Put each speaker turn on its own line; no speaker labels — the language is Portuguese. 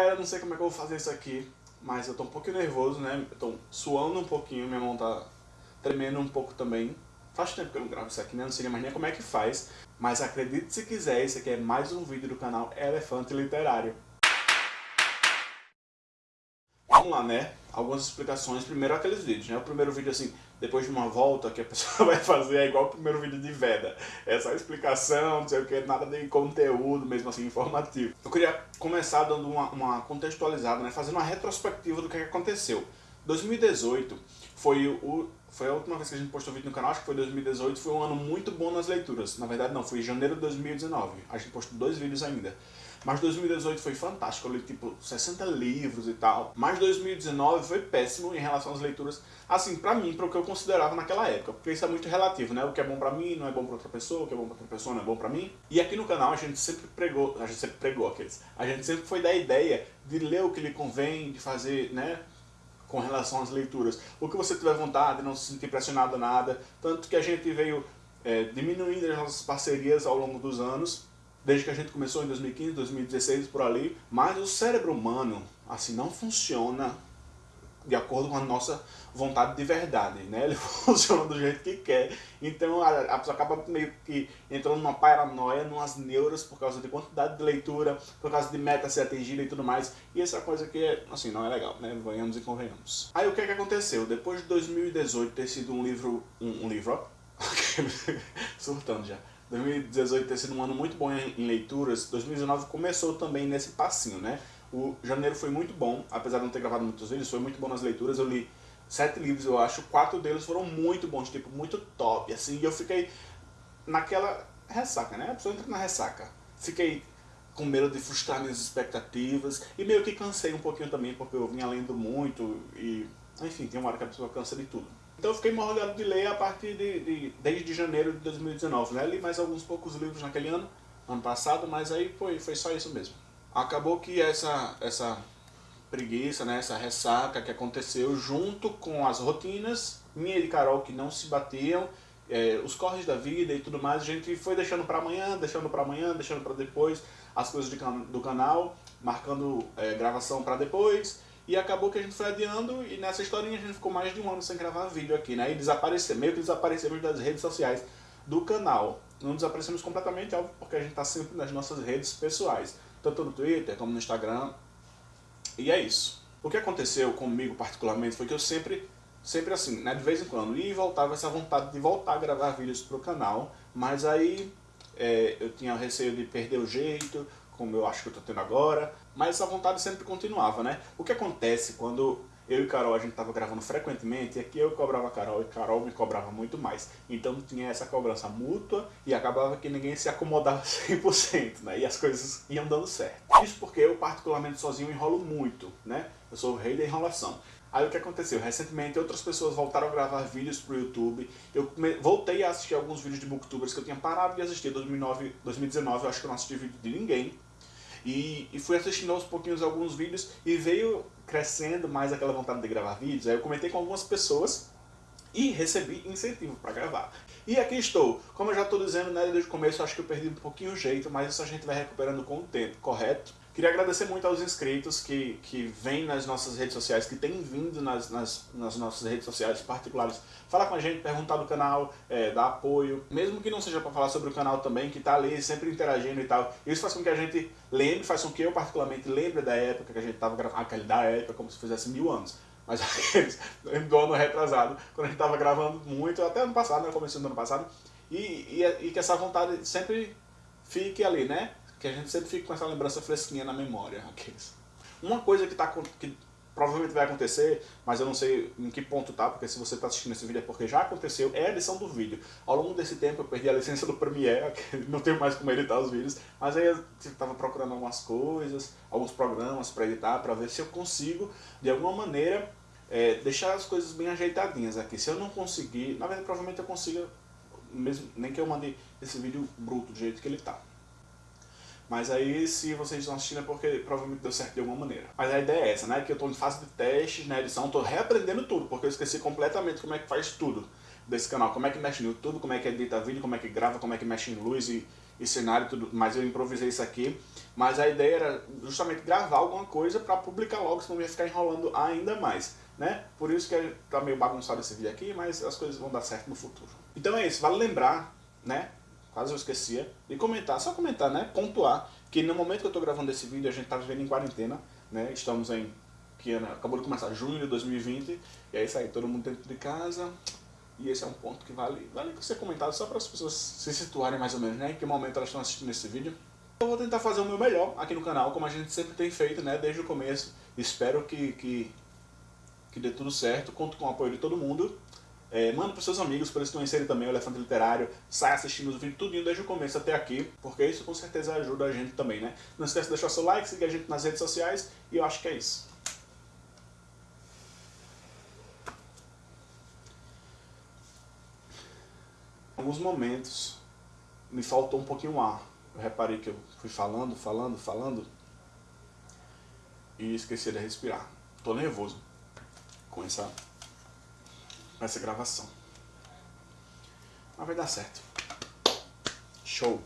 galera, não sei como é que eu vou fazer isso aqui, mas eu tô um pouquinho nervoso, né? Eu tô suando um pouquinho, minha mão tá tremendo um pouco também. Faz tempo que eu não gravo isso aqui, né? Não sei mais nem como é que faz. Mas acredite se quiser, esse aqui é mais um vídeo do canal Elefante Literário. Vamos lá, né? Algumas explicações. Primeiro aqueles vídeos, né? O primeiro vídeo, assim, depois de uma volta que a pessoa vai fazer, é igual o primeiro vídeo de Veda. É só explicação, não sei o que, nada de conteúdo, mesmo assim, informativo. Eu queria começar dando uma, uma contextualizada, né? Fazendo uma retrospectiva do que aconteceu. 2018 foi, o, foi a última vez que a gente postou vídeo no canal, acho que foi 2018, foi um ano muito bom nas leituras. Na verdade não, foi janeiro de 2019. A gente postou dois vídeos ainda. Mas 2018 foi fantástico, eu li tipo 60 livros e tal. Mas 2019 foi péssimo em relação às leituras, assim, pra mim, para o que eu considerava naquela época. Porque isso é muito relativo, né? O que é bom pra mim não é bom pra outra pessoa, o que é bom pra outra pessoa não é bom pra mim. E aqui no canal a gente sempre pregou, a gente sempre pregou aqueles, a gente sempre foi da ideia de ler o que lhe convém, de fazer, né? com relação às leituras. O que você tiver vontade, não se sentir pressionado a nada. Tanto que a gente veio é, diminuindo as nossas parcerias ao longo dos anos desde que a gente começou em 2015, 2016, por ali, mas o cérebro humano, assim, não funciona de acordo com a nossa vontade de verdade, né? Ele funciona do jeito que quer. Então a, pessoa acaba meio que entrando numa paranoia, numas neuras por causa de quantidade de leitura, por causa de meta ser atingida e tudo mais. E essa coisa que, assim, não é legal, né? Venhamos e convenhamos. Aí o que é que aconteceu? Depois de 2018 ter sido um livro... Um, um livro, ó. Surtando já. 2018 ter sido um ano muito bom em, leituras, 2019 começou também nesse passinho, né? O janeiro foi muito bom, apesar de não ter gravado muitos vídeos, foi muito bom nas leituras, eu li sete livros, eu acho, quatro deles foram muito bons, tipo, muito top, assim, e eu fiquei naquela ressaca, né? A pessoa entra na ressaca. Fiquei com medo de frustrar minhas expectativas, e meio que cansei um pouquinho também, porque eu vinha lendo muito, e, enfim, tem uma hora que a pessoa cansa de tudo. Então eu fiquei morgado de ler a partir de, de, desde janeiro de 2019, né? Li mais alguns poucos livros naquele ano, ano passado, mas aí foi, foi só isso mesmo. Acabou que essa, essa preguiça, né, essa ressaca que aconteceu junto com as rotinas, minha e de Carol que não se batiam, é, os corres da vida e tudo mais, a gente foi deixando para amanhã, deixando para amanhã, deixando para depois as coisas de, do canal, marcando é, gravação para depois, e acabou que a gente foi adiando e nessa historinha a gente ficou mais de um ano sem gravar vídeo aqui, né? E desaparecer, meio que desaparecemos das redes sociais do canal. Não desaparecemos completamente, óbvio, porque a gente tá sempre nas nossas redes pessoais. Tanto no Twitter como no Instagram. E é isso. O que aconteceu comigo particularmente foi que eu sempre, sempre assim, né, de vez em quando, ia e voltava essa vontade de voltar a gravar vídeos pro canal, mas aí é, eu tinha receio de perder o jeito, como eu acho que eu tô tendo agora, mas essa vontade sempre continuava, né? O que acontece quando eu e Carol a gente tava gravando frequentemente, e aqui eu cobrava Carol e Carol me cobrava muito mais. Então tinha essa cobrança mútua e acabava que ninguém se acomodava 100%, né? E as coisas iam dando certo. Isso porque eu particularmente sozinho enrolo muito, né? Eu sou o rei da enrolação. Aí o que aconteceu? Recentemente outras pessoas voltaram a gravar vídeos pro YouTube. Eu voltei a assistir alguns vídeos de booktubers que eu tinha parado de assistir em 2009, 2019. Eu acho que eu não assisti vídeo de ninguém. E, e, fui assistindo aos pouquinhos alguns vídeos e veio crescendo mais aquela vontade de gravar vídeos. Aí eu comentei com algumas pessoas e recebi incentivo para gravar. E aqui estou. Como eu já estou dizendo né, desde o começo, acho que eu perdi um pouquinho o jeito, mas isso a gente vai recuperando com o tempo, correto? Queria agradecer muito aos inscritos que, que vêm nas nossas redes sociais, que têm vindo nas, nas, nas nossas redes sociais particulares, falar com a gente, perguntar do canal, é, dar apoio, mesmo que não seja para falar sobre o canal também, que está ali sempre interagindo e tal. Isso faz com que a gente lembre, faz com que eu particularmente lembre da época que a gente estava gravando, aquele da época, como se fizesse mil anos. Mas aqueles do ano retrasado, quando a gente estava gravando muito, até ano passado, né, começando do ano passado, e, e, e que essa vontade sempre fique ali, né? Que a gente sempre fica com essa lembrança fresquinha na memória. Aqueles. Uma coisa que, tá, que provavelmente vai acontecer, mas eu não sei em que ponto tá, porque se você está assistindo esse vídeo é porque já aconteceu, é a edição do vídeo. Ao longo desse tempo eu perdi a licença do Premiere, não tenho mais como editar os vídeos, mas aí eu estava procurando algumas coisas, alguns programas para editar, para ver se eu consigo, de alguma maneira, é, deixar as coisas bem ajeitadinhas aqui. Se eu não conseguir, na verdade provavelmente eu consiga, mesmo, nem que eu mande esse vídeo bruto do jeito que ele tá. Mas aí, se vocês estão assistindo é porque provavelmente deu certo de alguma maneira. Mas a ideia é essa, né? Que eu estou em fase de testes na edição, estou reaprendendo tudo, porque eu esqueci completamente como é que faz tudo desse canal. Como é que mexe no YouTube, como é que edita vídeo, como é que grava, como é que mexe em luz e, e cenário tudo, mas eu improvisei isso aqui. Mas a ideia era justamente gravar alguma coisa para publicar logo, senão ia ficar enrolando ainda mais. Né? Por isso que tá meio bagunçado esse vídeo aqui, mas as coisas vão dar certo no futuro. Então é isso, vale lembrar, né? Quase eu esquecia, de comentar, só comentar, né? Pontuar que no momento que eu estou gravando esse vídeo a gente está vivendo em quarentena, né? Estamos em que ano, acabou de começar junho de 2020, e é isso aí, todo mundo dentro de casa, e esse é um ponto que vale, vale ser comentado só para as pessoas se situarem mais ou menos, né? Em que momento elas estão assistindo esse vídeo. Eu vou tentar fazer o meu melhor aqui no canal, como a gente sempre tem feito, né? Desde o começo. Espero que, que, que dê tudo certo, conto com o apoio de todo mundo. É, manda para seus amigos, para eles conhecerem também o Elefante Literário, sai assistindo os vídeos tudinho desde o começo até aqui, porque isso com certeza ajuda a gente também, né? Não esquece de deixar seu like, seguir a gente nas redes sociais, e eu acho que é isso. alguns momentos me faltou um pouquinho o ar. Eu reparei que eu fui falando, falando, falando e esqueci de respirar. Tô nervoso com essa, essa gravação. Mas vai dar certo. Show!